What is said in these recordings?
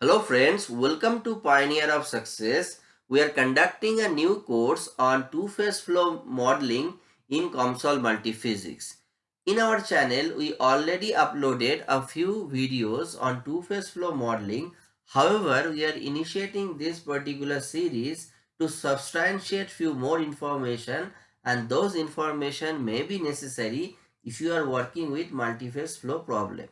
Hello friends, welcome to Pioneer of Success. We are conducting a new course on two-phase flow modeling in COMSOL Multiphysics. In our channel, we already uploaded a few videos on two-phase flow modeling. However, we are initiating this particular series to substantiate few more information and those information may be necessary if you are working with multi-phase flow problem.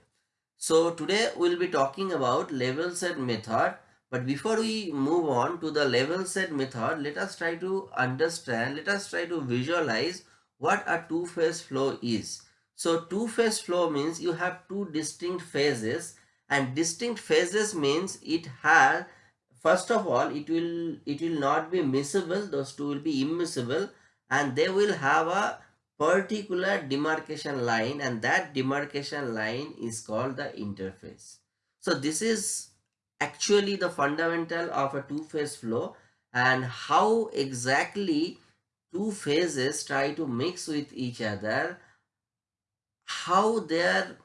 So today we'll be talking about level set method. But before we move on to the level set method, let us try to understand, let us try to visualize what a two-phase flow is. So two-phase flow means you have two distinct phases and distinct phases means it has first of all it will it will not be miscible those two will be immiscible and they will have a particular demarcation line and that demarcation line is called the interface. So this is actually the fundamental of a two-phase flow and how exactly two phases try to mix with each other, how their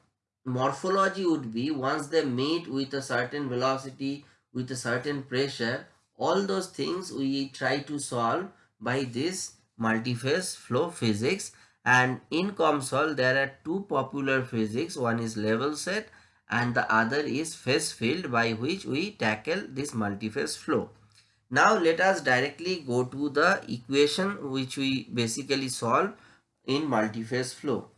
morphology would be once they meet with a certain velocity, with a certain pressure, all those things we try to solve by this multi-phase flow physics and in COMSOL there are two popular physics one is level set and the other is phase field by which we tackle this multi-phase flow. Now let us directly go to the equation which we basically solve in multi-phase flow.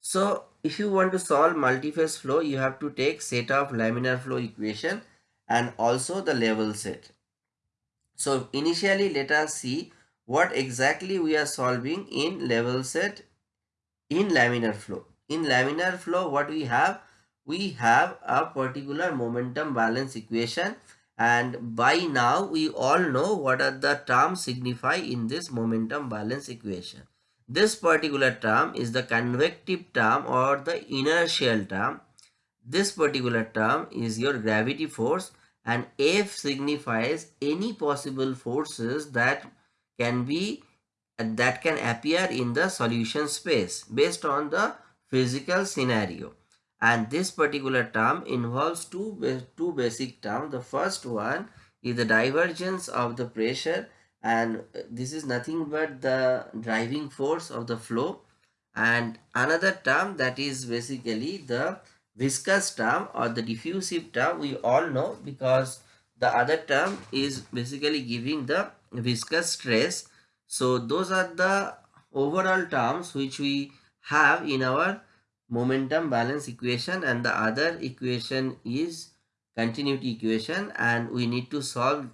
So if you want to solve multi-phase flow you have to take set of laminar flow equation and also the level set. So initially let us see what exactly we are solving in level set in laminar flow. In laminar flow what we have? We have a particular momentum balance equation and by now we all know what are the terms signify in this momentum balance equation. This particular term is the convective term or the inertial term. This particular term is your gravity force and F signifies any possible forces that can be that can appear in the solution space based on the physical scenario. And this particular term involves two two basic terms the first one is the divergence of the pressure and this is nothing but the driving force of the flow. And another term that is basically the viscous term or the diffusive term we all know because the other term is basically giving the viscous stress. So those are the overall terms which we have in our momentum balance equation. And the other equation is continuity equation. And we need to solve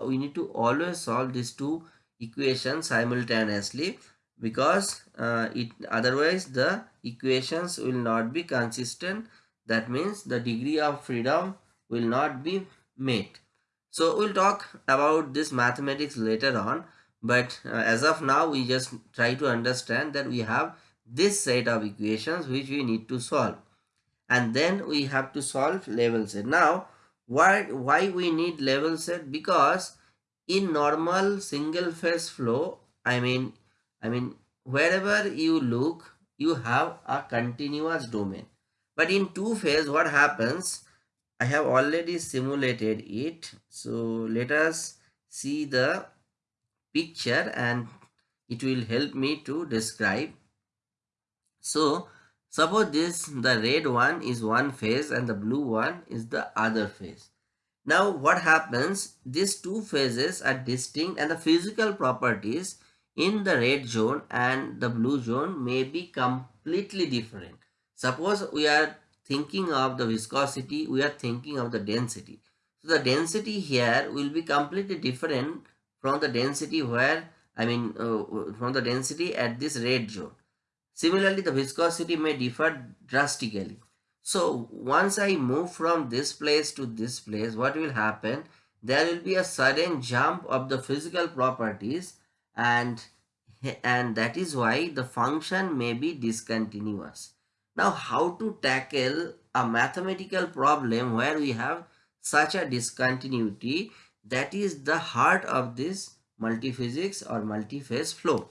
we need to always solve these two equations simultaneously because uh, it otherwise the equations will not be consistent. That means the degree of freedom will not be met so we'll talk about this mathematics later on. But uh, as of now, we just try to understand that we have this set of equations which we need to solve. And then we have to solve level set. Now, why, why we need level set? Because in normal single phase flow, I mean, I mean, wherever you look, you have a continuous domain. But in two phase, what happens? I have already simulated it. So let us see the picture and it will help me to describe. So suppose this the red one is one phase and the blue one is the other phase. Now what happens? These two phases are distinct and the physical properties in the red zone and the blue zone may be completely different. Suppose we are thinking of the viscosity, we are thinking of the density. So the density here will be completely different from the density where, I mean, uh, from the density at this red zone. Similarly, the viscosity may differ drastically. So once I move from this place to this place, what will happen? There will be a sudden jump of the physical properties and and that is why the function may be discontinuous. Now, how to tackle a mathematical problem where we have such a discontinuity that is the heart of this multiphysics or multi-phase flow.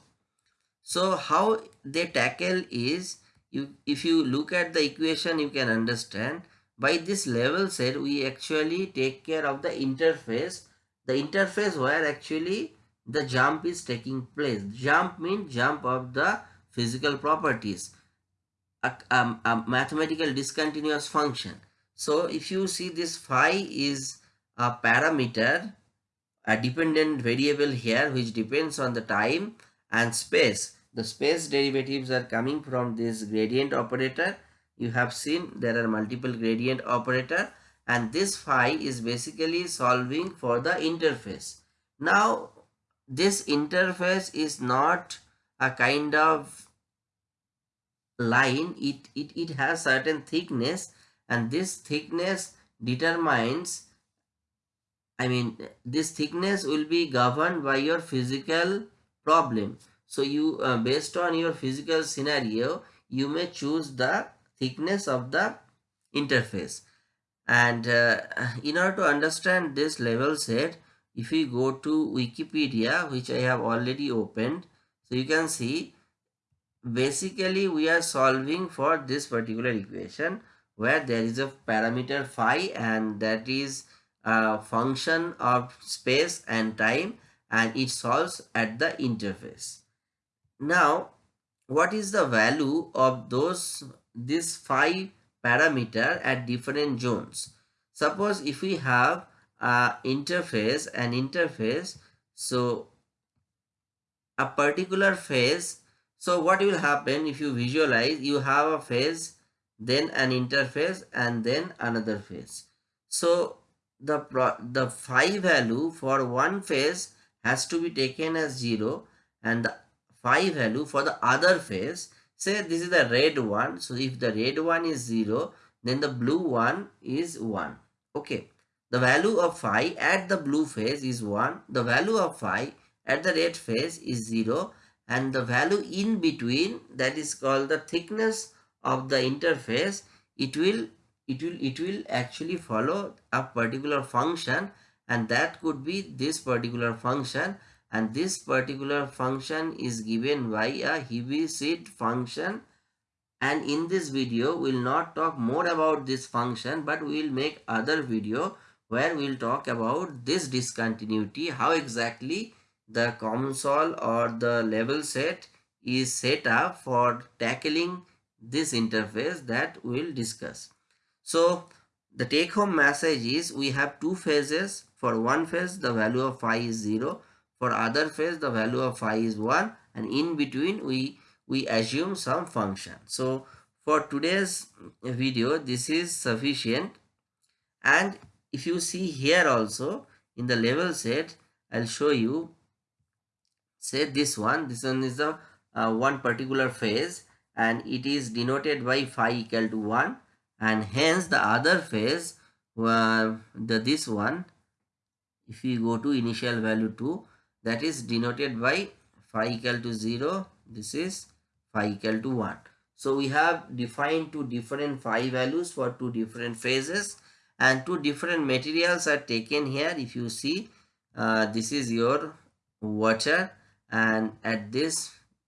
So, how they tackle is you if you look at the equation you can understand. By this level set we actually take care of the interface. The interface where actually the jump is taking place. Jump means jump of the physical properties a, a, a mathematical discontinuous function. So if you see this phi is a parameter a dependent variable here which depends on the time and space. The space derivatives are coming from this gradient operator. You have seen there are multiple gradient operator and this phi is basically solving for the interface. Now this interface is not a kind of line it, it, it has certain thickness and this thickness determines I mean this thickness will be governed by your physical problem. So you uh, based on your physical scenario you may choose the thickness of the interface and uh, in order to understand this level set if we go to wikipedia which i have already opened so you can see basically we are solving for this particular equation where there is a parameter phi and that is a function of space and time and it solves at the interface now what is the value of those this phi parameter at different zones. Suppose if we have a interface, an interface, so a particular phase, so what will happen if you visualize, you have a phase, then an interface and then another phase. So the, the phi value for one phase has to be taken as 0 and the phi value for the other phase say this is the red one so if the red one is 0 then the blue one is 1 okay the value of phi at the blue phase is 1 the value of phi at the red phase is 0 and the value in between that is called the thickness of the interface it will it will it will actually follow a particular function and that could be this particular function and this particular function is given by a Heaviside function. And in this video we will not talk more about this function but we will make other video where we will talk about this discontinuity how exactly the COMSOL or the level set is set up for tackling this interface that we will discuss. So the take home message is we have two phases for one phase the value of phi is 0 for other phase, the value of phi is 1 and in between we, we assume some function. So for today's video, this is sufficient. And if you see here also in the level set, I'll show you, say this one, this one is the uh, one particular phase and it is denoted by phi equal to 1 and hence the other phase uh, the this one if we go to initial value 2 that is denoted by phi equal to 0 this is phi equal to 1 so we have defined two different phi values for two different phases and two different materials are taken here. If you see uh, this is your water and at this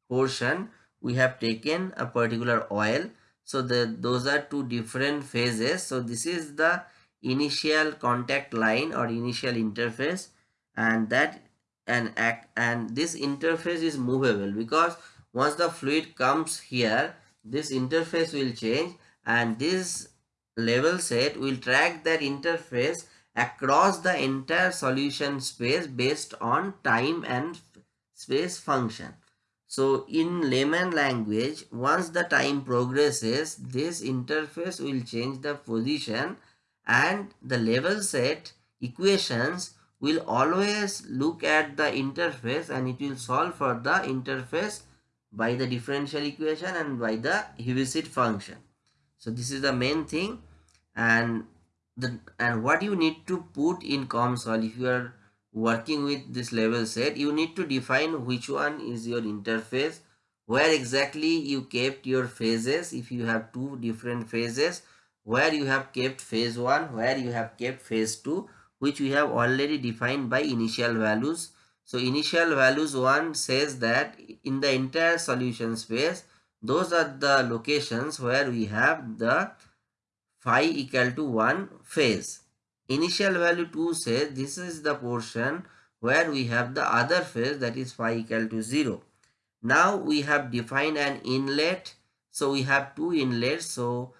portion we have taken a particular oil. So the those are two different phases. So this is the initial contact line or initial interface. And that and act and this interface is movable because once the fluid comes here this interface will change. And this level set will track that interface across the entire solution space based on time and space function. So in layman language, once the time progresses, this interface will change the position and the level set equations will always look at the interface and it will solve for the interface by the differential equation and by the Heaviside function. So this is the main thing and the and what you need to put in COMSOL if you are working with this level set you need to define which one is your interface where exactly you kept your phases if you have two different phases where you have kept phase 1 where you have kept phase 2 which we have already defined by initial values. So initial values 1 says that in the entire solution space, those are the locations where we have the phi equal to 1 phase. Initial value 2 says this is the portion where we have the other phase that is phi equal to 0. Now we have defined an inlet. So we have two inlets. So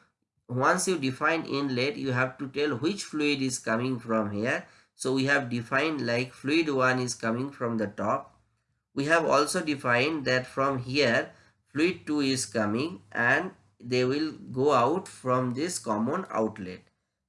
once you define inlet, you have to tell which fluid is coming from here. So we have defined like fluid 1 is coming from the top. We have also defined that from here fluid 2 is coming and they will go out from this common outlet.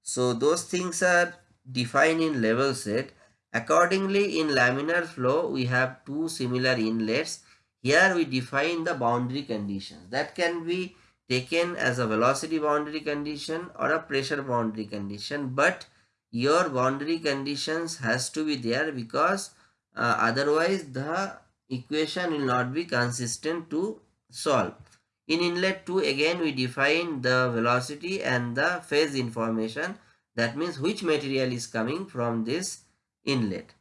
So those things are defined in level set. Accordingly in laminar flow we have two similar inlets. Here we define the boundary conditions that can be taken as a velocity boundary condition or a pressure boundary condition but your boundary conditions has to be there because uh, otherwise the equation will not be consistent to solve. In inlet 2 again we define the velocity and the phase information that means which material is coming from this inlet.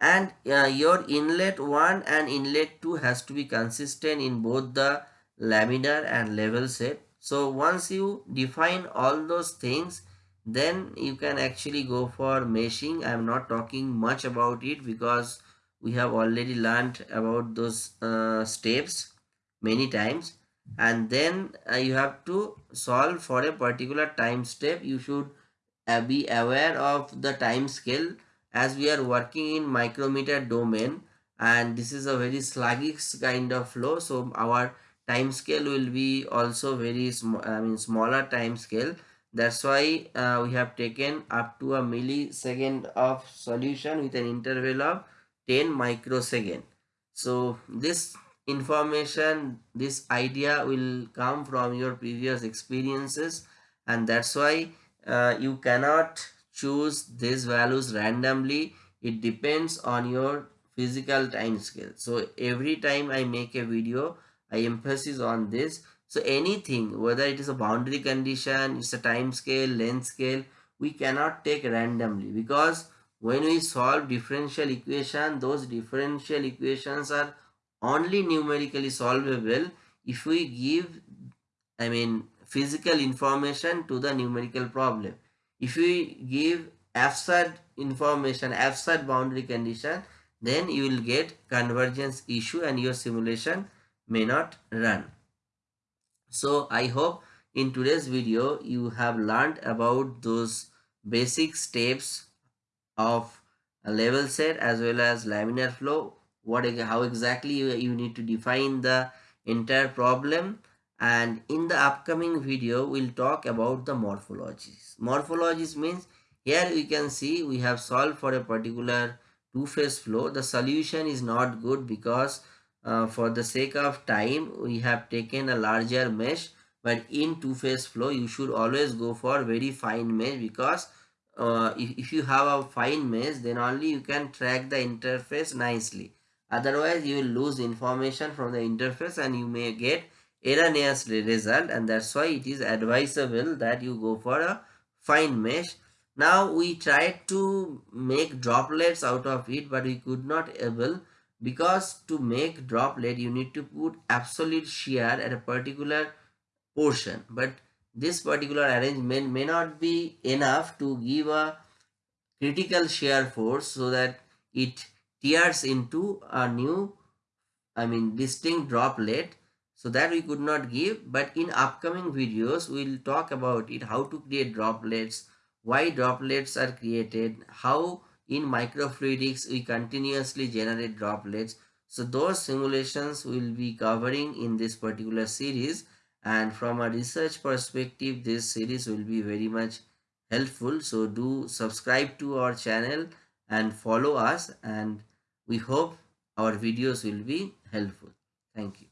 And uh, your inlet 1 and inlet 2 has to be consistent in both the laminar and level set. So once you define all those things then you can actually go for meshing. I am not talking much about it because we have already learned about those uh, steps many times. And then uh, you have to solve for a particular time step. You should uh, be aware of the time scale as we are working in micrometer domain. And this is a very sluggish kind of flow. So our time scale will be also very small i mean smaller time scale. That's why uh, we have taken up to a millisecond of solution with an interval of 10 microsecond. So this information this idea will come from your previous experiences and that's why uh, you cannot choose these values randomly. It depends on your physical time scale. So every time i make a video i emphasize on this. So anything whether it is a boundary condition it's a time scale length scale we cannot take randomly. Because when we solve differential equation those differential equations are only numerically solvable if we give I mean physical information to the numerical problem. If we give absurd information, absurd boundary condition, then you will get convergence issue and your simulation may not run. So I hope in today's video you have learned about those basic steps of a level set as well as laminar flow what how exactly you, need to define the entire problem. And in the upcoming video we'll talk about the morphologies. Morphologies means here we can see we have solved for a particular two-phase flow. The solution is not good because uh, for the sake of time we have taken a larger mesh. But in two-phase flow you should always go for very fine mesh because uh, if, if you have a fine mesh then only you can track the interface nicely otherwise you will lose information from the interface and you may get erroneous result and that's why it is advisable that you go for a fine mesh. Now we tried to make droplets out of it but we could not able because to make droplet you need to put absolute shear at a particular portion. But this particular arrangement may not be enough to give a critical shear force so that it tears into a new I mean distinct droplet so that we could not give. But in upcoming videos we'll talk about it how to create droplets why droplets are created how in microfluidics we continuously generate droplets. So those simulations will be covering in this particular series. And from a research perspective this series will be very much helpful. So do subscribe to our channel and follow us. And we hope our videos will be helpful. Thank you.